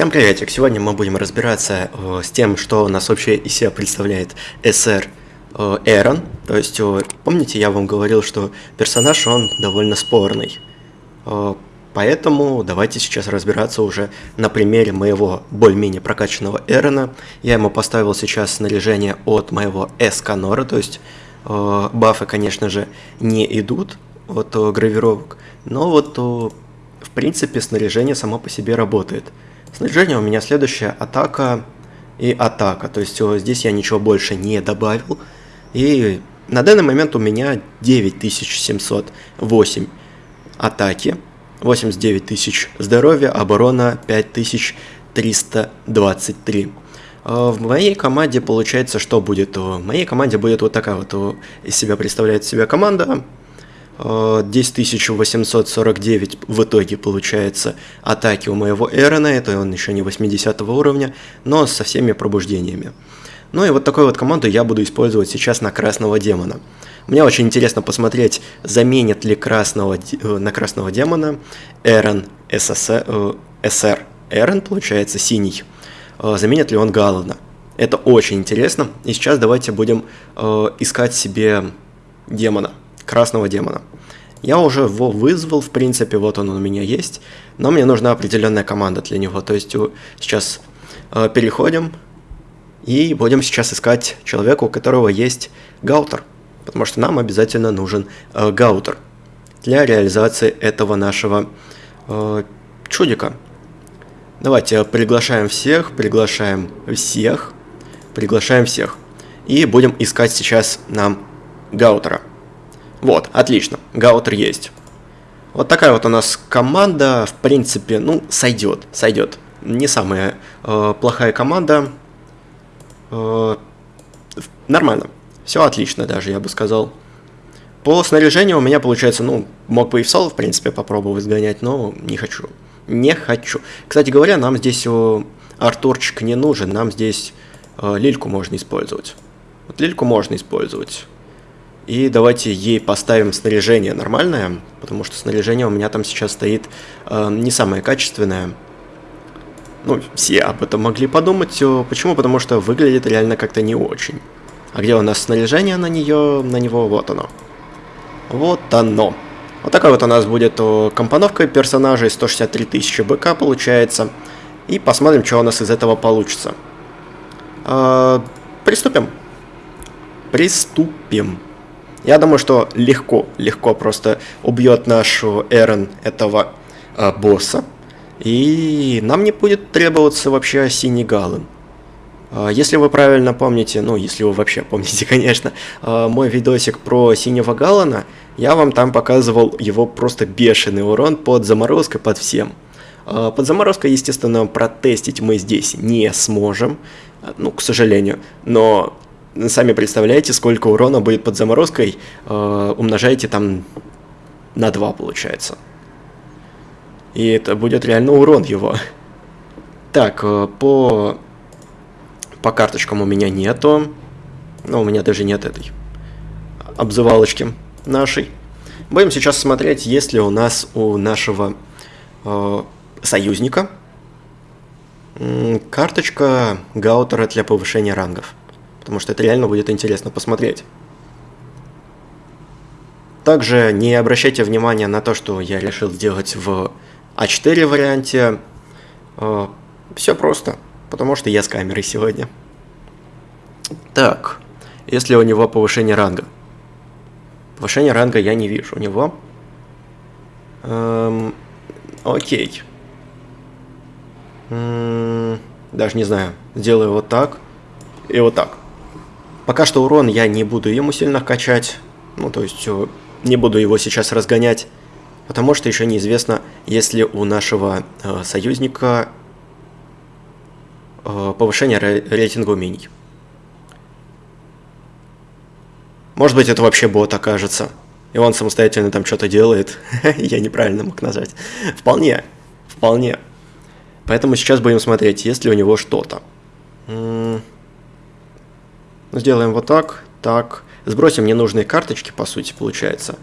Всем приветик! Сегодня мы будем разбираться э, с тем, что у нас вообще из себя представляет СР э, Эрон. То есть, э, помните, я вам говорил, что персонаж, он довольно спорный. Э, поэтому давайте сейчас разбираться уже на примере моего более-менее прокачанного Эрона. Я ему поставил сейчас снаряжение от моего Эсканора, то есть бафы, конечно же, не идут от э, гравировок, но вот э, в принципе снаряжение само по себе работает. Снаряжение у меня следующая атака и атака. То есть здесь я ничего больше не добавил. И на данный момент у меня 9708 атаки, 89 тысяч здоровья, оборона 5323. А В моей команде получается, что будет? В моей команде будет вот такая вот из себя представляет себя команда. 10849 в итоге получается атаки у моего Эрона, это он еще не 80 уровня, но со всеми пробуждениями. Ну и вот такую вот команду я буду использовать сейчас на красного демона. Мне очень интересно посмотреть, заменит ли красного, э, на красного демона Эрон СС, э, СР. Эрон, получается, синий. Э, заменит ли он Галлана? Это очень интересно. И сейчас давайте будем искать себе демона красного демона. Я уже его вызвал, в принципе, вот он у меня есть, но мне нужна определенная команда для него. То есть сейчас э, переходим и будем сейчас искать человека, у которого есть гаутер, потому что нам обязательно нужен э, гаутер для реализации этого нашего э, чудика. Давайте приглашаем всех, приглашаем всех, приглашаем всех. И будем искать сейчас нам гаутера. Вот, отлично, гаутер есть. Вот такая вот у нас команда, в принципе, ну, сойдет, сойдет. Не самая э, плохая команда. Э, нормально. Все отлично даже, я бы сказал. По снаряжению у меня получается, ну, мог бы и в соло, в принципе, попробовать сгонять, но не хочу. Не хочу. Кстати говоря, нам здесь о, Артурчик не нужен, нам здесь э, лильку можно использовать. Вот лильку можно использовать. И давайте ей поставим снаряжение нормальное, потому что снаряжение у меня там сейчас стоит э, не самое качественное. Ну, все об этом могли подумать. Почему? Потому что выглядит реально как-то не очень. А где у нас снаряжение на нее, на него? Вот оно. Вот оно. Вот такая вот у нас будет компоновка персонажей, 163 тысячи БК получается. И посмотрим, что у нас из этого получится. Э, приступим. Приступим. Я думаю, что легко, легко просто убьет нашу Эрон этого э, босса. И нам не будет требоваться вообще синий галлен. Э, если вы правильно помните, ну, если вы вообще помните, конечно, э, мой видосик про синего галлена, я вам там показывал его просто бешеный урон под заморозкой, под всем. Э, под заморозкой, естественно, протестить мы здесь не сможем, ну, к сожалению, но сами представляете, сколько урона будет под заморозкой, э, умножаете там на 2, получается. И это будет реально урон его. Так, по, по карточкам у меня нету. Но у меня даже нет этой обзывалочки нашей. Будем сейчас смотреть, есть ли у нас у нашего э, союзника карточка Гаутера для повышения рангов потому что это реально будет интересно посмотреть. Также не обращайте внимания на то, что я решил сделать в А4 варианте. Э, Все просто, потому что я с камерой сегодня. Так, если у него повышение ранга. Повышение ранга я не вижу у него. Эм, окей. М -м, даже не знаю. Сделаю вот так и вот так. Пока что урон я не буду ему сильно качать, ну то есть э, не буду его сейчас разгонять, потому что еще неизвестно, если у нашего э, союзника э, повышение рейтинга умений. Может быть это вообще бот окажется, и он самостоятельно там что-то делает, я неправильно мог нажать. Вполне, вполне. Поэтому сейчас будем смотреть, есть ли у него что-то. Сделаем вот так, так. Сбросим ненужные карточки, по сути, получается.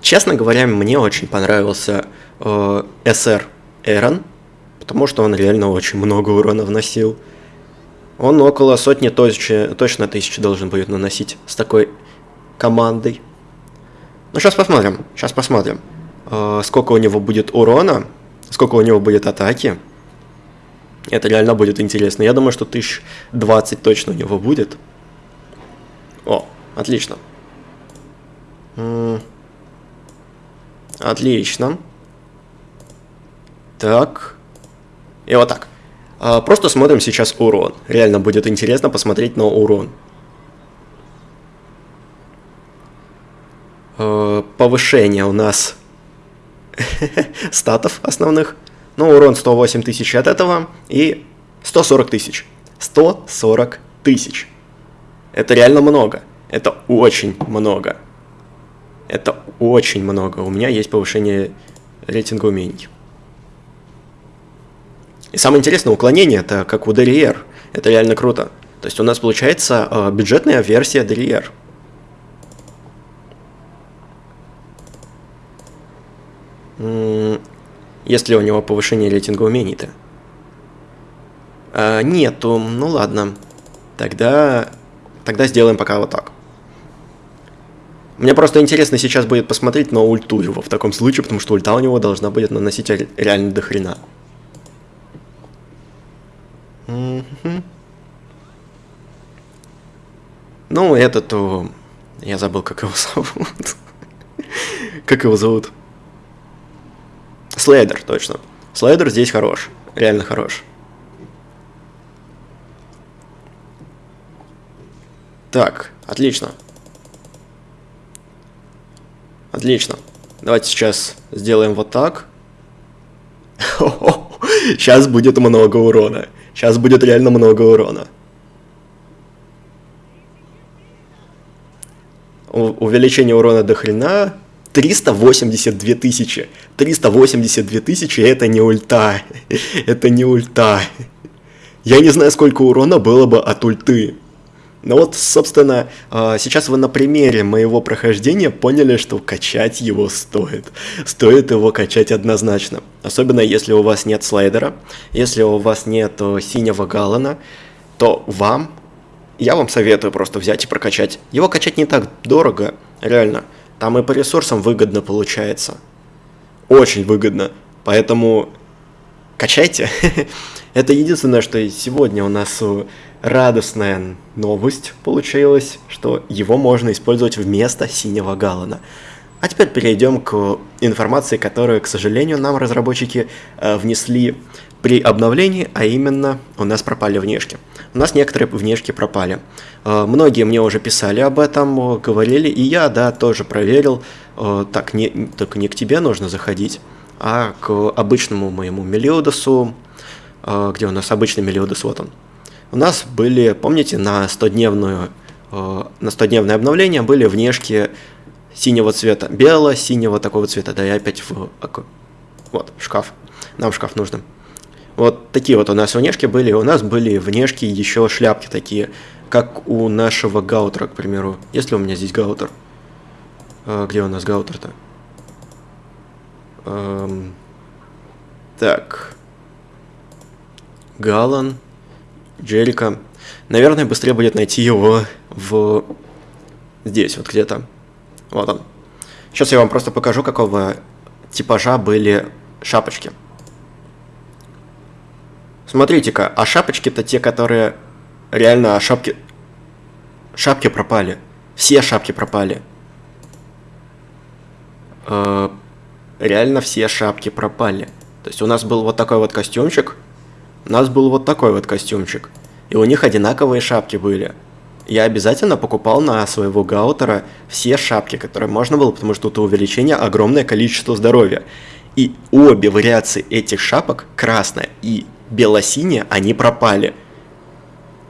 Честно говоря, мне очень понравился э, SR Эрон, потому что он реально очень много урона вносил. Он около сотни точно, точно тысячи должен будет наносить с такой командой. Ну, сейчас посмотрим, сейчас посмотрим, э, сколько у него будет урона, сколько у него будет атаки. Это реально будет интересно. Я думаю, что 1020 точно у него будет. О, отлично. Отлично. Так. И вот так. А, просто смотрим сейчас урон. Реально будет интересно посмотреть на урон. А, повышение у нас статов основных. Ну, урон 108 тысяч от этого и 140 тысяч. 140 тысяч. Это реально много. Это очень много. Это очень много. У меня есть повышение рейтинга умений. И самое интересное, уклонение это как у Derriere. Это реально круто. То есть у нас получается э, бюджетная версия Derriere. Есть ли у него повышение рейтинга умений-то? А, нету. Ну ладно. Тогда... Тогда сделаем пока вот так. Мне просто интересно сейчас будет посмотреть на ульту его в таком случае, потому что ульта у него должна будет наносить реально до хрена. Ну, этот, о, я забыл, как его зовут. как его зовут? Слейдер, точно. Слейдер здесь хорош, реально хорош. Так, отлично. Отлично. Давайте сейчас сделаем вот так. Сейчас будет много урона. Сейчас будет реально много урона. Увеличение урона до хрена 382 тысячи. 382 тысячи это не ульта. это не ульта. Я не знаю, сколько урона было бы от ульты. Но вот, собственно, а, сейчас вы на примере моего прохождения поняли, что качать его стоит. Стоит его качать однозначно. Особенно если у вас нет слайдера, если у вас нет синего галлона, то вам я вам советую просто взять и прокачать. Его качать не так дорого, реально. Там и по ресурсам выгодно получается. Очень выгодно. Поэтому качайте. Это единственное, что сегодня у нас радостная новость получилась, что его можно использовать вместо синего галлона. А теперь перейдем к информации, которую, к сожалению, нам разработчики э, внесли при обновлении, а именно у нас пропали внешки. У нас некоторые внешки пропали. Э, многие мне уже писали об этом, говорили, и я, да, тоже проверил. Э, так, не, только не к тебе нужно заходить, а к обычному моему Мелиодосу, э, где у нас обычный Мелиодос, вот он. У нас были, помните, на 100-дневную на 100-дневное обновление были внешки синего цвета, бело-синего такого цвета, да, и опять в... Вот, шкаф. Нам шкаф нужен. Вот такие вот у нас внешки были. У нас были внешки еще шляпки такие, как у нашего гаутера, к примеру. Есть ли у меня здесь гаутер? А, где у нас гаутер-то? Эм... Так. Галан. Джерика. Наверное, быстрее будет найти его в... Здесь, вот где-то. Вот он. Сейчас я вам просто покажу, какого типажа были шапочки. Смотрите-ка, а шапочки-то те, которые... Реально, а шапки... Шапки пропали. Все шапки пропали. Э, реально все шапки пропали. То есть у нас был вот такой вот костюмчик. У нас был вот такой вот костюмчик. И у них одинаковые шапки были. Я обязательно покупал на своего гаутера все шапки, которые можно было, потому что тут увеличение огромное количество здоровья. И обе вариации этих шапок, красная и бело-синие, они пропали.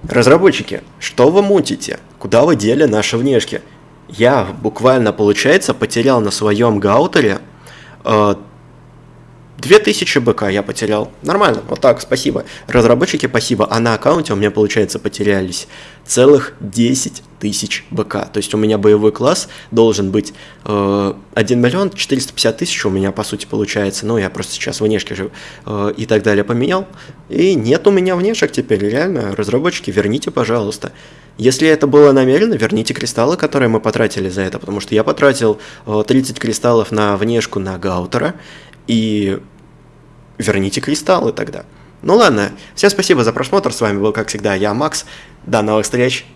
Разработчики, что вы мутите? Куда вы дели наши внешки? Я буквально, получается, потерял на своем гаутере э, 2000 БК я потерял. Нормально, вот так, спасибо. Разработчики, спасибо. А на аккаунте у меня, получается, потерялись целых 10 тысяч БК. То есть у меня боевой класс должен быть э, 1 миллион 450 тысяч у меня, по сути, получается. Ну, я просто сейчас внешки же э, и так далее поменял. И нет у меня внешек теперь, реально. Разработчики, верните, пожалуйста. Если это было намеренно, верните кристаллы, которые мы потратили за это, потому что я потратил э, 30 кристаллов на внешку на Гаутера, и верните кристаллы тогда. Ну ладно, всем спасибо за просмотр, с вами был, как всегда, я, Макс, до новых встреч,